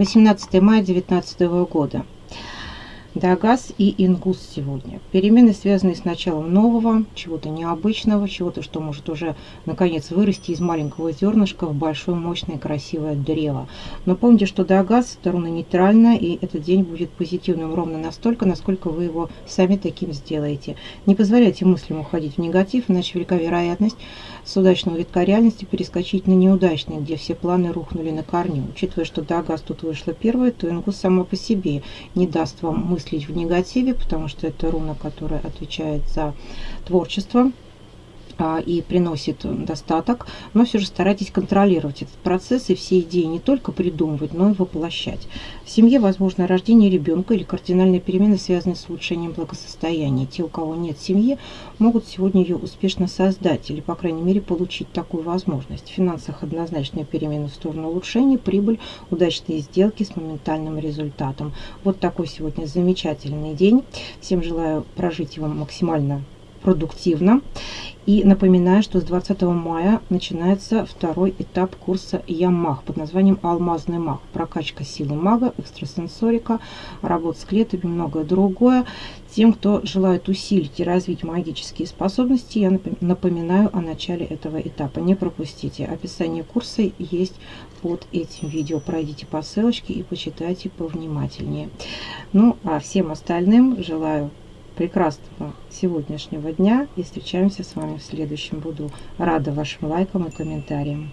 18 мая 2019 года. Дагаз и Ингус сегодня. Перемены, связанные с началом нового, чего-то необычного, чего-то, что может уже наконец вырасти из маленького зернышка в большое, мощное, красивое древо. Но помните, что Дагаз – руна нейтральная, и этот день будет позитивным ровно настолько, насколько вы его сами таким сделаете. Не позволяйте мыслям уходить в негатив, иначе велика вероятность с удачного витка реальности перескочить на неудачный, где все планы рухнули на корню. Учитывая, что Дагаз тут вышла первой, то Ингус сама по себе не даст вам мысли мыслить в негативе, потому что это руна, которая отвечает за творчество и приносит достаток, но все же старайтесь контролировать этот процесс и все идеи не только придумывать, но и воплощать. В семье возможно рождение ребенка или кардинальные перемены, связанные с улучшением благосостояния. Те, у кого нет семьи, могут сегодня ее успешно создать или, по крайней мере, получить такую возможность. В финансах однозначные перемены в сторону улучшения, прибыль, удачные сделки с моментальным результатом. Вот такой сегодня замечательный день. Всем желаю прожить его максимально продуктивно. И напоминаю, что с 20 мая начинается второй этап курса Ямах под названием «Алмазный маг». Прокачка силы мага, экстрасенсорика, работа с клетками и многое другое. Тем, кто желает усилить и развить магические способности, я напоминаю о начале этого этапа. Не пропустите. Описание курса есть под этим видео. Пройдите по ссылочке и почитайте повнимательнее. Ну, а всем остальным желаю прекрасного сегодняшнего дня и встречаемся с вами в следующем. Буду рада вашим лайкам и комментариям.